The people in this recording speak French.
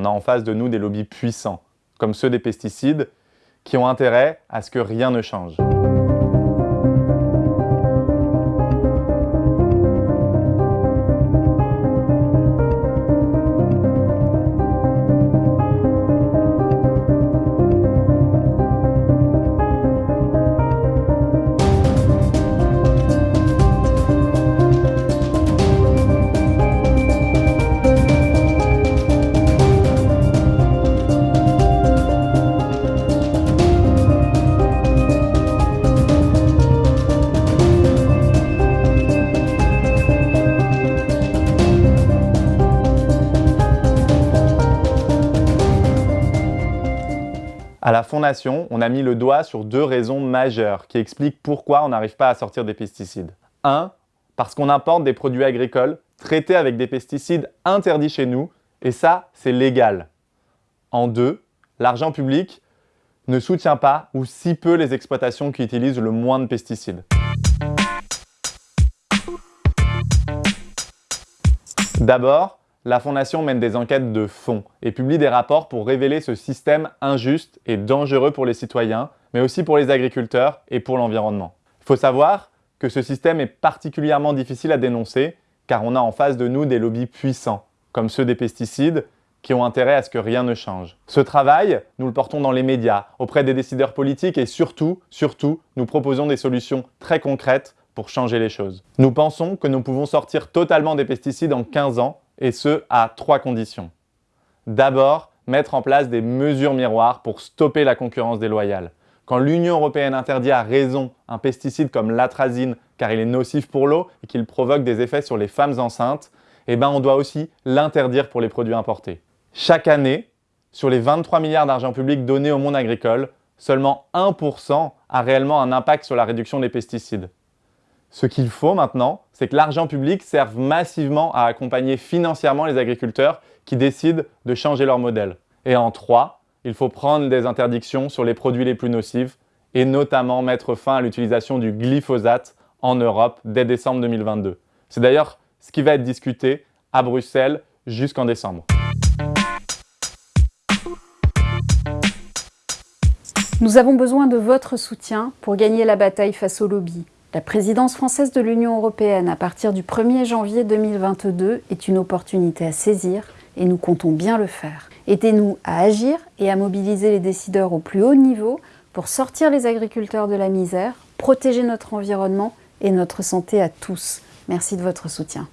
On a en face de nous des lobbies puissants, comme ceux des pesticides, qui ont intérêt à ce que rien ne change. À la Fondation, on a mis le doigt sur deux raisons majeures qui expliquent pourquoi on n'arrive pas à sortir des pesticides. 1. Parce qu'on importe des produits agricoles traités avec des pesticides interdits chez nous, et ça, c'est légal. En deux, l'argent public ne soutient pas ou si peu les exploitations qui utilisent le moins de pesticides. D'abord, la Fondation mène des enquêtes de fond et publie des rapports pour révéler ce système injuste et dangereux pour les citoyens, mais aussi pour les agriculteurs et pour l'environnement. Il faut savoir que ce système est particulièrement difficile à dénoncer car on a en face de nous des lobbies puissants, comme ceux des pesticides, qui ont intérêt à ce que rien ne change. Ce travail, nous le portons dans les médias, auprès des décideurs politiques et surtout, surtout, nous proposons des solutions très concrètes pour changer les choses. Nous pensons que nous pouvons sortir totalement des pesticides en 15 ans et ce, à trois conditions. D'abord, mettre en place des mesures miroirs pour stopper la concurrence déloyale. Quand l'Union européenne interdit à raison un pesticide comme l'atrazine car il est nocif pour l'eau et qu'il provoque des effets sur les femmes enceintes, eh ben on doit aussi l'interdire pour les produits importés. Chaque année, sur les 23 milliards d'argent public donnés au monde agricole, seulement 1% a réellement un impact sur la réduction des pesticides. Ce qu'il faut maintenant, c'est que l'argent public serve massivement à accompagner financièrement les agriculteurs qui décident de changer leur modèle. Et en trois, il faut prendre des interdictions sur les produits les plus nocifs et notamment mettre fin à l'utilisation du glyphosate en Europe dès décembre 2022. C'est d'ailleurs ce qui va être discuté à Bruxelles jusqu'en décembre. Nous avons besoin de votre soutien pour gagner la bataille face au lobby. La présidence française de l'Union européenne à partir du 1er janvier 2022 est une opportunité à saisir et nous comptons bien le faire. Aidez-nous à agir et à mobiliser les décideurs au plus haut niveau pour sortir les agriculteurs de la misère, protéger notre environnement et notre santé à tous. Merci de votre soutien.